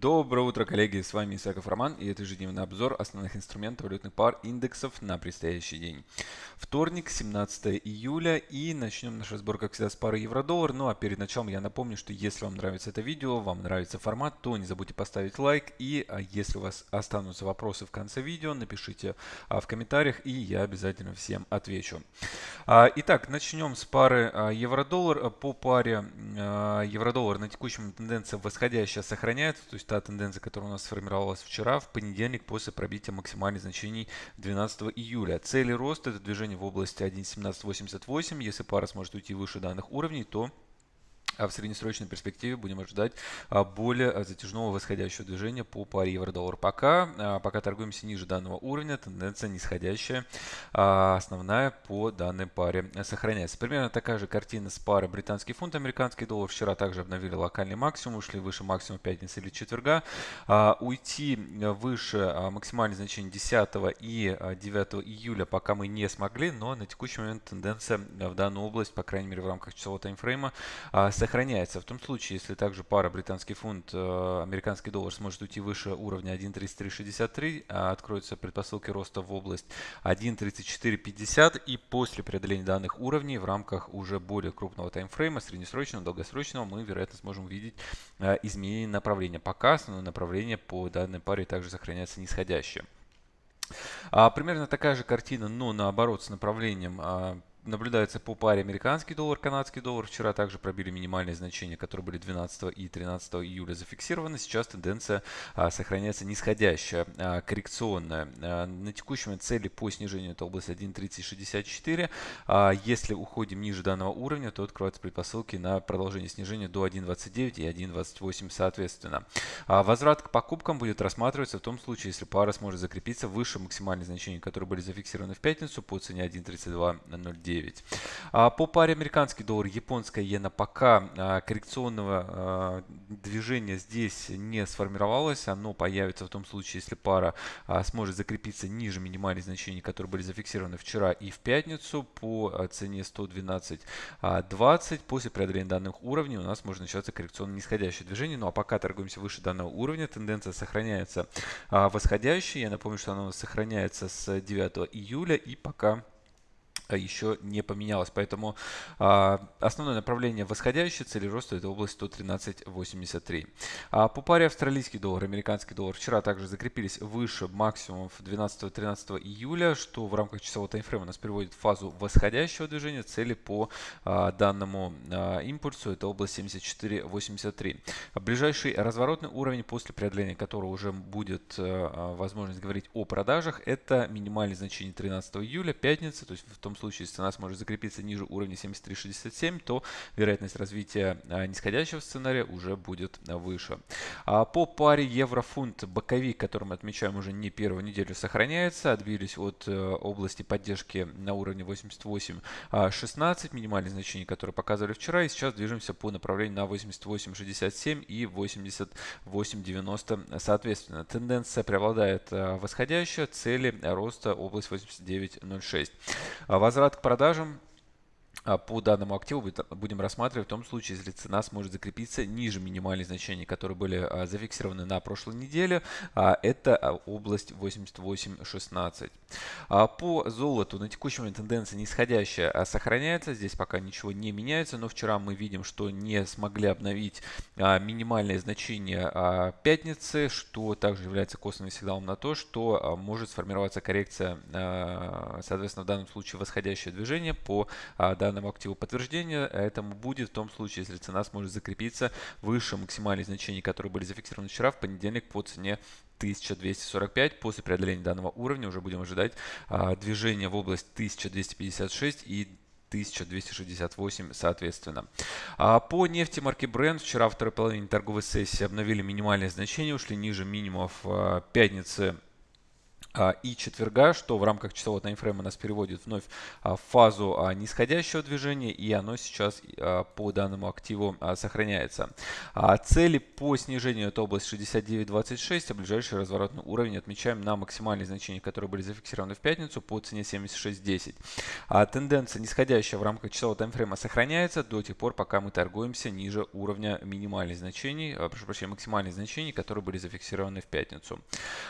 Доброе утро, коллеги! С вами Исаков Роман и это ежедневный обзор основных инструментов валютных пар индексов на предстоящий день. Вторник, 17 июля и начнем наш разбор, как всегда, с пары евро-доллар. Ну а перед началом я напомню, что если вам нравится это видео, вам нравится формат, то не забудьте поставить лайк. И а, если у вас останутся вопросы в конце видео, напишите а, в комментариях и я обязательно всем отвечу. А, итак, начнем с пары евро-доллар. По паре евро-доллар на текущем тенденция восходящая сохраняется то есть та тенденция, которая у нас сформировалась вчера, в понедельник после пробития максимальных значений 12 июля. Цели роста – это движение в области 1.1788. Если пара сможет уйти выше данных уровней, то в среднесрочной перспективе будем ожидать а, более а, затяжного восходящего движения по паре евро-доллар. Пока, пока торгуемся ниже данного уровня, тенденция нисходящая, основная по данной паре сохраняется. Примерно такая же картина с парой британский фунт, американский доллар. Вчера также обновили локальный максимум, ушли выше максимума пятницы или четверга. Уйти выше максимальных значений 10 и 9 июля пока мы не смогли, но на текущий момент тенденция в данную область, по крайней мере в рамках часового таймфрейма, сохраняется сохраняется. В том случае, если также пара британский фунт, э, американский доллар сможет уйти выше уровня 1.3363, а откроются предпосылки роста в область 1.3450 и после преодоления данных уровней в рамках уже более крупного таймфрейма, среднесрочного, долгосрочного, мы, вероятно, сможем увидеть э, изменение направления. Пока основное направление по данной паре также сохраняется нисходящее. А, примерно такая же картина, но наоборот с направлением а, наблюдается по паре американский доллар, канадский доллар. Вчера также пробили минимальные значения, которые были 12 и 13 июля зафиксированы. Сейчас тенденция а, сохраняется нисходящая, а, коррекционная. А, на текущем цели по снижению это область 1.3064. А, если уходим ниже данного уровня, то откроются предпосылки на продолжение снижения до 1.29 и 1.28 соответственно. А, возврат к покупкам будет рассматриваться в том случае, если пара сможет закрепиться выше максимальных значений, которые были зафиксированы в пятницу по цене 1.3209. 9. А по паре американский доллар, японская иена пока а, коррекционного а, движения здесь не сформировалось. Оно появится в том случае, если пара сможет закрепиться ниже минимальных значений, которые были зафиксированы вчера и в пятницу по цене 112.20. После преодоления данных уровней у нас может начаться коррекционно нисходящее движение. Ну а пока торгуемся выше данного уровня, тенденция сохраняется восходящей. Я напомню, что она сохраняется с 9 июля и пока а еще не поменялось. Поэтому а, основное направление восходящей цели роста это область 113.83. А по паре австралийский доллар, американский доллар вчера также закрепились выше максимумов 12-13 июля, что в рамках часового таймфрейма нас приводит в фазу восходящего движения. Цели по а, данному а, импульсу это область 74.83. Ближайший разворотный уровень, после преодоления которого уже будет а, возможность говорить о продажах, это минимальное значение 13 июля, пятница, то есть в том случае, если цена сможет закрепиться ниже уровня 73.67, то вероятность развития а, нисходящего сценария уже будет выше. А по паре евро-фунт боковик, который мы отмечаем уже не первую неделю, сохраняется. Отбились от э, области поддержки на уровне 88.16, а, минимальные значения, которые показывали вчера. И сейчас движемся по направлению на 88.67 и 88.90 соответственно. Тенденция преобладает восходящая, цели роста область 89.06. Возврат к продажам по данному активу будем рассматривать в том случае, если цена сможет закрепиться ниже минимальных значений, которые были а, зафиксированы на прошлой неделе. А, это область 88.16. По золоту на текущий момент тенденция нисходящая сохраняется. Здесь пока ничего не меняется, но вчера мы видим, что не смогли обновить минимальное значение пятницы, что также является косвенным сигналом на то, что может сформироваться коррекция, соответственно, в данном случае восходящее движение по данному данному активу подтверждения. Этому будет в том случае, если цена сможет закрепиться выше максимальных значений, которые были зафиксированы вчера в понедельник по цене 1245. После преодоления данного уровня уже будем ожидать а, движения в область 1256 и 1268 соответственно. А по нефти марки Brent вчера во второй половине торговой сессии обновили минимальные значения, ушли ниже минимумов а, пятницы а, и четверга, что в рамках часового таймфрейма нас переводит вновь а, в фазу а, нисходящего движения, и оно сейчас по данному активу сохраняется. Цели по снижению это область 69.26, а ближайший разворотный уровень отмечаем на максимальные значения, которые были зафиксированы в пятницу по цене 76.10. Тенденция нисходящая в рамках часового таймфрейма сохраняется до тех пор, пока мы торгуемся ниже уровня минимальных значений, прошу прощения, максимальных значений, которые были зафиксированы в пятницу.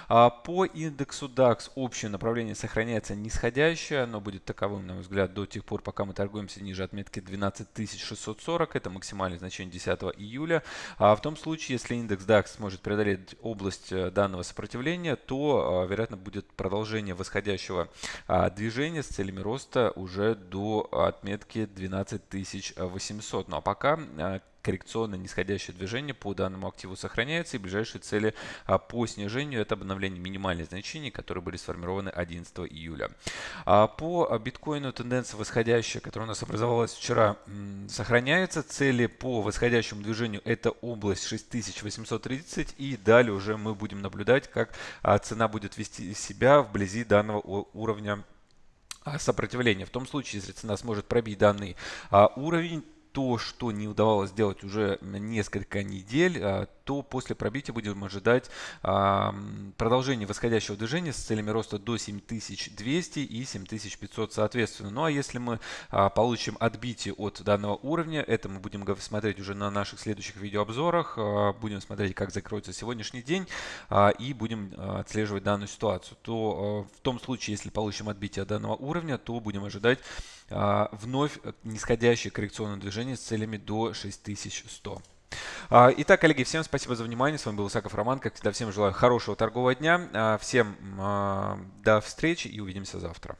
По индексу DAX общее направление сохраняется нисходящее, оно будет таковым, на мой взгляд, до тех пор, пока мы торгуемся ниже отметки 12640, это максимальное значение 10 июля. А в том случае, если индекс DAX сможет преодолеть область э, данного сопротивления, то, э, вероятно, будет продолжение восходящего а, движения с целями роста уже до отметки 12800. Ну а пока э, коррекционное нисходящее движение по данному активу сохраняется и ближайшие цели а, по снижению это обновление минимальных значений, которые были сформированы 11 июля. А, по биткоину тенденция восходящая, которая у нас образовалась вчера, сохраняется. Цели по восходящему движению это область 6830 и далее уже мы будем наблюдать, как а, цена будет вести себя вблизи данного уровня сопротивления. В том случае, если цена сможет пробить данный уровень, то, что не удавалось сделать уже несколько недель, а, то после пробития будем ожидать продолжения восходящего движения с целями роста до 7200 и 7500 соответственно. Ну а если мы а, получим отбитие от данного уровня, это мы будем смотреть уже на наших следующих видеообзорах, а, будем смотреть, как закроется сегодняшний день и будем отслеживать данную ситуацию, то в том случае, если получим отбитие от данного уровня, то будем ожидать вновь нисходящее коррекционное движение с целями до 6100. А, итак, коллеги, всем спасибо за внимание. С вами был Исаков Роман. Как всегда, всем желаю хорошего торгового дня. А, всем а, до встречи и увидимся завтра.